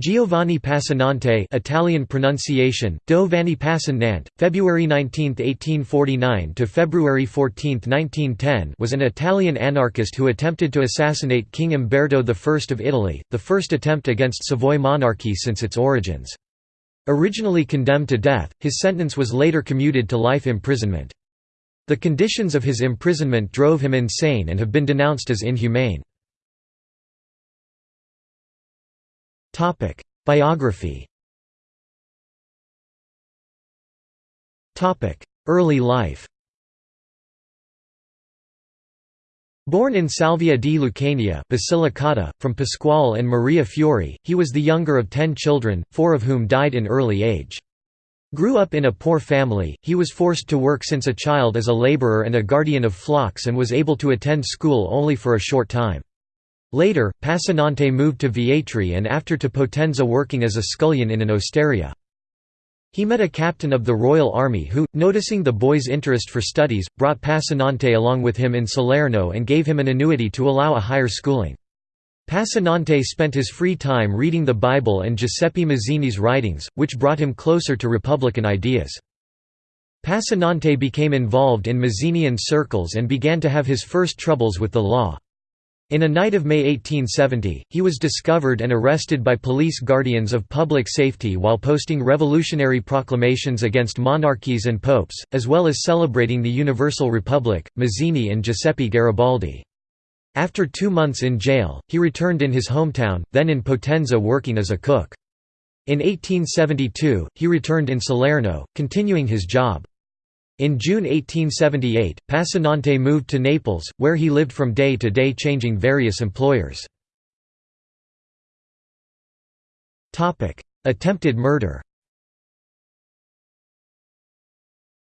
Giovanni Passanante Italian pronunciation, Do Vanni Passan February 19, 1849 to February 14, 1910 was an Italian anarchist who attempted to assassinate King Umberto I of Italy, the first attempt against Savoy monarchy since its origins. Originally condemned to death, his sentence was later commuted to life imprisonment. The conditions of his imprisonment drove him insane and have been denounced as inhumane. Topic: Biography. Topic: Early life. Born in Salvia di Lucania Basilicata, from Pasquale and Maria Fiori, he was the younger of ten children, four of whom died in early age. Grew up in a poor family, he was forced to work since a child as a laborer and a guardian of flocks and was able to attend school only for a short time. Later, Passanante moved to Vietri and after to Potenza working as a scullion in an osteria. He met a captain of the Royal Army who, noticing the boy's interest for studies, brought Passanante along with him in Salerno and gave him an annuity to allow a higher schooling. Passanante spent his free time reading the Bible and Giuseppe Mazzini's writings, which brought him closer to Republican ideas. Passanante became involved in Mazzinian circles and began to have his first troubles with the law. In a night of May 1870, he was discovered and arrested by police guardians of public safety while posting revolutionary proclamations against monarchies and popes, as well as celebrating the Universal Republic, Mazzini and Giuseppe Garibaldi. After two months in jail, he returned in his hometown, then in Potenza working as a cook. In 1872, he returned in Salerno, continuing his job. In June 1878, Passanante moved to Naples, where he lived from day to day changing various employers. Attempted murder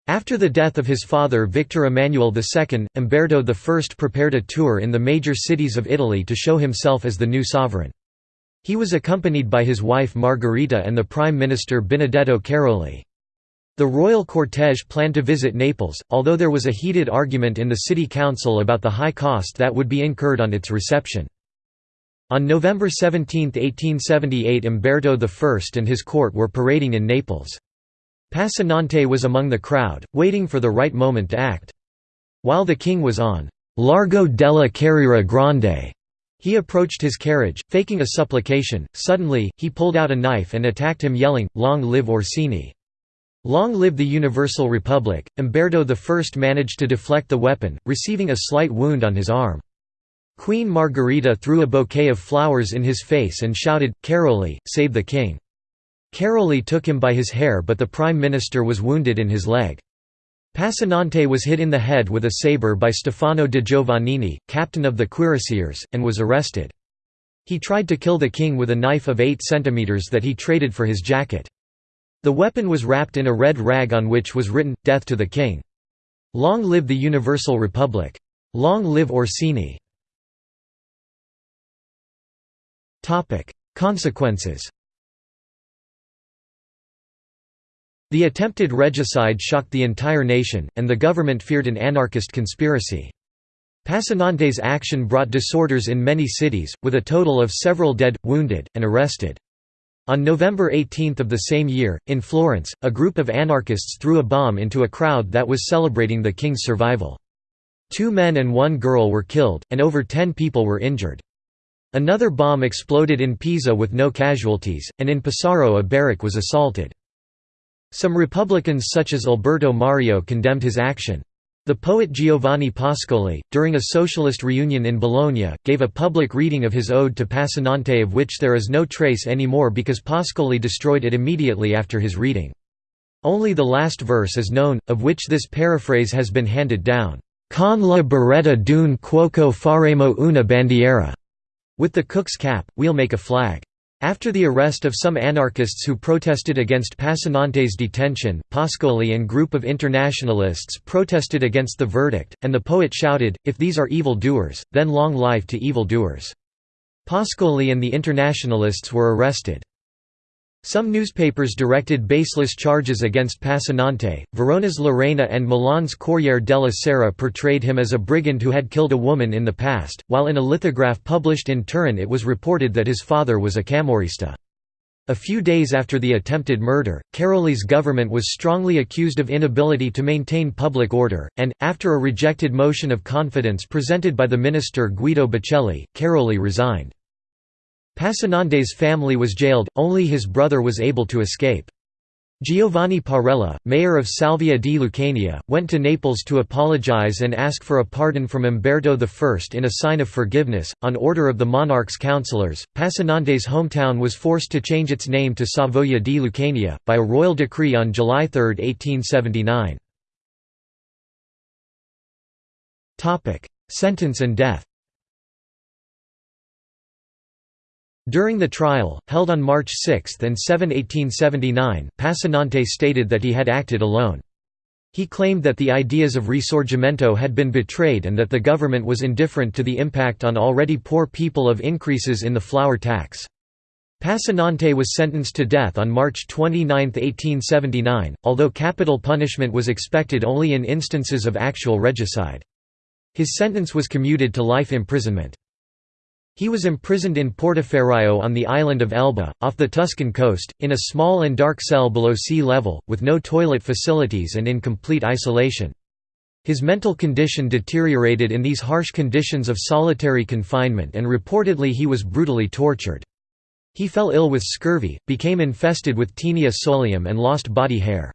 After the death of his father Victor Emmanuel II, Umberto I prepared a tour in the major cities of Italy to show himself as the new sovereign. He was accompanied by his wife Margherita and the Prime Minister Benedetto Cairoli. The royal cortege planned to visit Naples, although there was a heated argument in the city council about the high cost that would be incurred on its reception. On November 17, 1878 Umberto I and his court were parading in Naples. Passanante was among the crowd, waiting for the right moment to act. While the king was on Largo della Carriera Grande, he approached his carriage, faking a supplication. Suddenly, he pulled out a knife and attacked him yelling, Long live Orsini! Long live the Universal Republic, Umberto I managed to deflect the weapon, receiving a slight wound on his arm. Queen Margherita threw a bouquet of flowers in his face and shouted, Cairoli, save the king. Cairoli took him by his hair but the prime minister was wounded in his leg. Passanante was hit in the head with a sabre by Stefano de Giovannini, captain of the cuirassiers, and was arrested. He tried to kill the king with a knife of 8 centimeters that he traded for his jacket. The weapon was wrapped in a red rag on which was written, Death to the King. Long live the Universal Republic. Long live Orsini. Consequences The attempted regicide shocked the entire nation, and the government feared an anarchist conspiracy. Passanante's action brought disorders in many cities, with a total of several dead, wounded, and arrested. On November 18 of the same year, in Florence, a group of anarchists threw a bomb into a crowd that was celebrating the king's survival. Two men and one girl were killed, and over ten people were injured. Another bomb exploded in Pisa with no casualties, and in Pesaro a barrack was assaulted. Some Republicans such as Alberto Mario condemned his action. The poet Giovanni Pascoli, during a socialist reunion in Bologna, gave a public reading of his ode to Passanante of which there is no trace anymore because Pascoli destroyed it immediately after his reading. Only the last verse is known, of which this paraphrase has been handed down. Con la beretta d'un cuoco faremo una bandiera. With the cook's cap, we'll make a flag. After the arrest of some anarchists who protested against Passanante's detention, Pascoli and group of internationalists protested against the verdict, and the poet shouted, if these are evil doers, then long life to evil doers. Pascoli and the internationalists were arrested. Some newspapers directed baseless charges against Passanante. Verona's L'Arena and Milan's Corriere della Sera portrayed him as a brigand who had killed a woman in the past, while in a lithograph published in Turin it was reported that his father was a Camorrista. A few days after the attempted murder, Cairoli's government was strongly accused of inability to maintain public order, and, after a rejected motion of confidence presented by the minister Guido Baccelli, Cairoli resigned. Passanante's family was jailed, only his brother was able to escape. Giovanni Parella, mayor of Salvia di Lucania, went to Naples to apologize and ask for a pardon from Umberto I in a sign of forgiveness. On order of the monarch's councillors, Passanante's hometown was forced to change its name to Savoia di Lucania, by a royal decree on July 3, 1879. Sentence and death During the trial, held on March 6 and 7, 1879, Passanante stated that he had acted alone. He claimed that the ideas of Risorgimento had been betrayed and that the government was indifferent to the impact on already poor people of increases in the flour tax. Passanante was sentenced to death on March 29, 1879, although capital punishment was expected only in instances of actual regicide. His sentence was commuted to life imprisonment. He was imprisoned in Portoferraio on the island of Elba, off the Tuscan coast, in a small and dark cell below sea level, with no toilet facilities and in complete isolation. His mental condition deteriorated in these harsh conditions of solitary confinement and reportedly he was brutally tortured. He fell ill with scurvy, became infested with Taenia solium and lost body hair.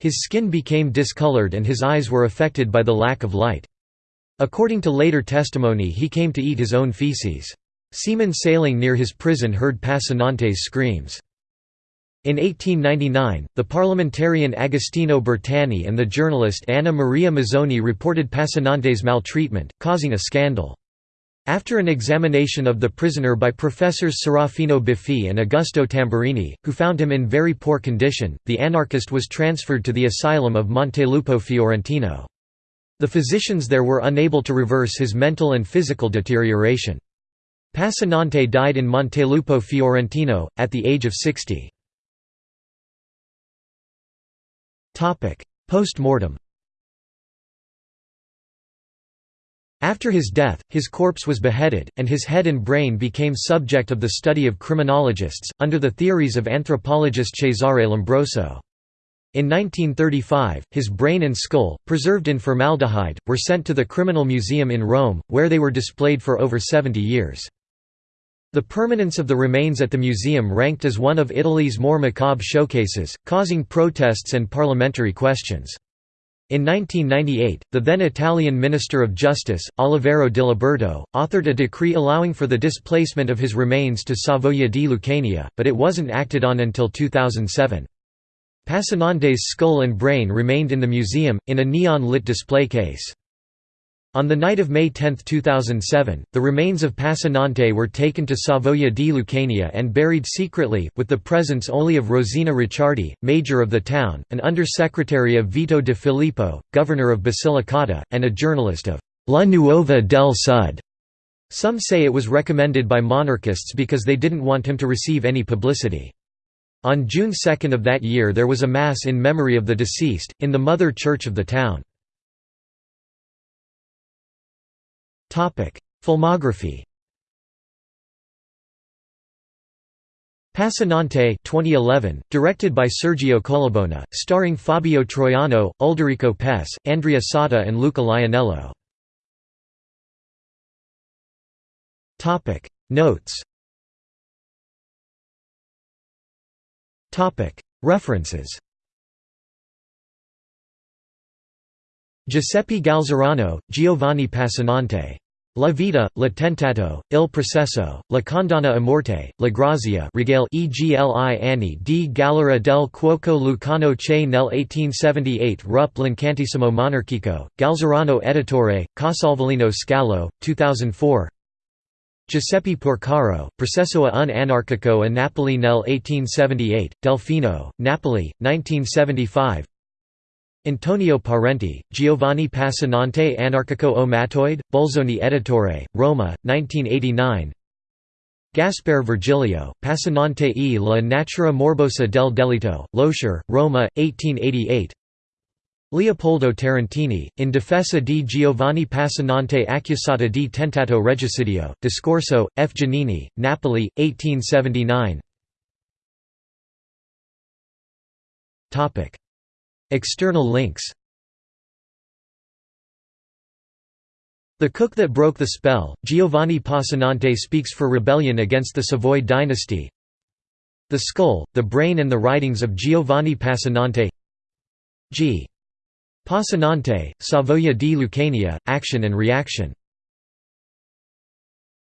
His skin became discolored and his eyes were affected by the lack of light. According to later testimony he came to eat his own feces. Seamen sailing near his prison heard Passanante's screams. In 1899, the parliamentarian Agostino Bertani and the journalist Anna Maria Mozzoni reported Passanante's maltreatment, causing a scandal. After an examination of the prisoner by professors Serafino Biffi and Augusto Tamburini, who found him in very poor condition, the anarchist was transferred to the asylum of Montelupo Fiorentino. The physicians there were unable to reverse his mental and physical deterioration. Passanante died in Montelupo Fiorentino, at the age of 60. Post-mortem After his death, his corpse was beheaded, and his head and brain became subject of the study of criminologists, under the theories of anthropologist Cesare Lombroso. In 1935, his brain and skull, preserved in formaldehyde, were sent to the Criminal Museum in Rome, where they were displayed for over 70 years. The permanence of the remains at the museum ranked as one of Italy's more macabre showcases, causing protests and parliamentary questions. In 1998, the then Italian Minister of Justice, Oliviero Diliberto, authored a decree allowing for the displacement of his remains to Savoia di Lucania, but it wasn't acted on until 2007. Passanante's skull and brain remained in the museum, in a neon-lit display case. On the night of May 10, 2007, the remains of Passanante were taken to Savoia di Lucania and buried secretly, with the presence only of Rosina Ricciardi, major of the town, an under-secretary of Vito de Filippo, governor of Basilicata, and a journalist of La Nuova del Sud. Some say it was recommended by monarchists because they didn't want him to receive any publicity. On June 2 of that year there was a Mass in memory of the deceased, in the mother church of the town. Filmography Passanante 2011, directed by Sergio Colabona, starring Fabio Troiano, Ulderico Pes, Andrea Sata and Luca Lionello. Notes References. Giuseppe Galzerano, Giovanni Passanante. La vita, la tentato, il processo, la condanna a morte, la grazia regale egli anni di galera del cuoco lucano che nel 1878 rup l'incantissimo monarchico, Galzerano editore, Casalvelino Scalo, 2004 Giuseppe Porcaro, Processo un anarchico a Napoli nel 1878, Delfino, Napoli, 1975 Antonio Parenti, Giovanni Passanante Anarchico o Mattoid, Bolzoni Editore, Roma, 1989 Gasper Virgilio, Passanante e la natura morbosa del delito, Loescher, Roma, 1888 Leopoldo Tarantini, in difesa di Giovanni Passanante accusata di tentato regicidio, Discorso, F. Giannini, Napoli, 1879 External links The Cook That Broke the Spell, Giovanni Passanante speaks for rebellion against the Savoy dynasty The Skull, the Brain and the Writings of Giovanni Passanante G. Passanante, Savoia di Lucania, Action and Reaction